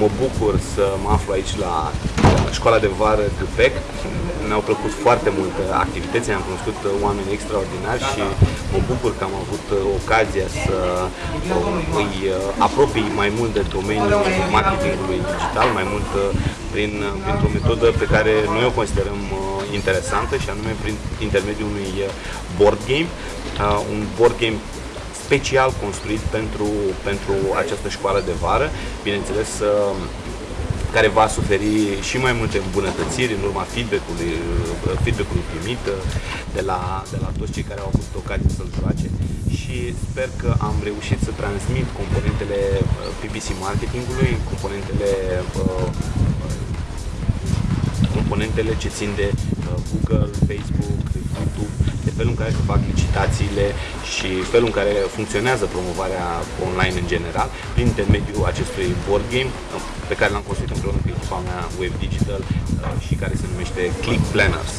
mă bucur să mă aflu aici la școala de vară GPEC. Mi-au plăcut foarte mult activitățile, am cunoscut oameni extraordinari și mă bucur că am avut ocazia să îi apropii mai mult de domeniul marketingului digital, mai mult prin, printr-o metodă pe care noi o considerăm interesantă și anume prin intermediul unui board game. Un board game special construit pentru, pentru această școală de vară, bineînțeles care va suferi și mai multe îmbunătățiri în urma feedback-ului, feedback-ului primit de la, de la toți cei care au avut ocazia să-l joace. Și sper că am reușit să transmit componentele PPC marketingului, componentele componentele ce țin de Google, Facebook, YouTube, de felul în care se fac licitațiile și felul în care funcționează promovarea online în general, prin intermediul acestui board game pe care l-am construit împreună cu echipa mea Web Digital uh, și care se numește Click Planners.